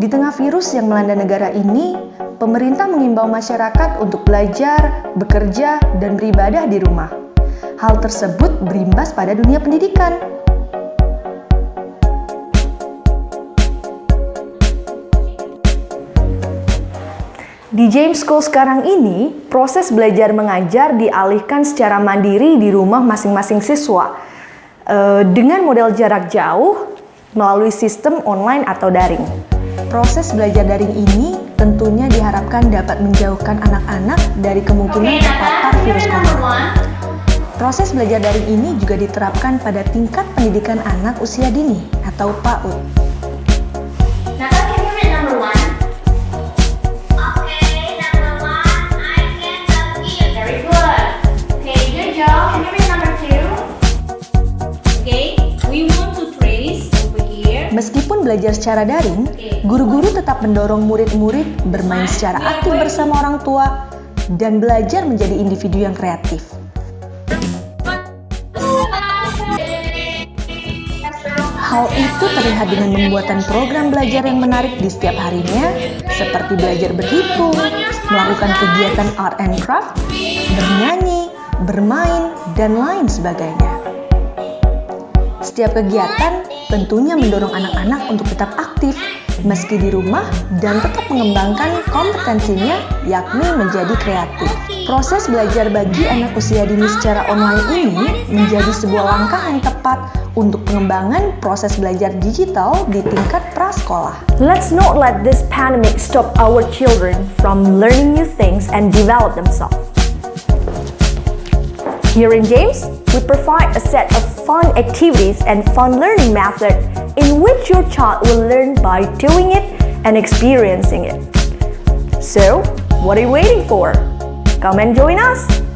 Di tengah virus yang melanda negara ini, pemerintah mengimbau masyarakat untuk belajar, bekerja, dan beribadah di rumah. Hal tersebut berimbas pada dunia pendidikan. Di James School sekarang ini, proses belajar mengajar dialihkan secara mandiri di rumah masing-masing siswa eh, dengan model jarak jauh melalui sistem online atau daring. Proses belajar daring ini tentunya diharapkan dapat menjauhkan anak-anak dari kemungkinan terpapar virus corona. Proses belajar daring ini juga diterapkan pada tingkat pendidikan anak usia dini atau PAUD. Meskipun belajar secara daring, guru-guru tetap mendorong murid-murid bermain secara aktif bersama orang tua dan belajar menjadi individu yang kreatif. Hal itu terlihat dengan membuatan program belajar yang menarik di setiap harinya, seperti belajar berhitung, melakukan kegiatan art and craft, bernyanyi, bermain, dan lain sebagainya. Setiap kegiatan tentunya mendorong anak-anak untuk tetap aktif meski di rumah dan tetap mengembangkan kompetensinya yakni menjadi kreatif. Proses belajar bagi anak usia dini secara online ini menjadi sebuah langkah yang tepat untuk pengembangan proses belajar digital di tingkat prasekolah. Let's not let this pandemic stop our children from learning new things and develop themselves. Here in James, we provide a set of fun activities and fun learning methods in which your child will learn by doing it and experiencing it. So, what are you waiting for? Come and join us!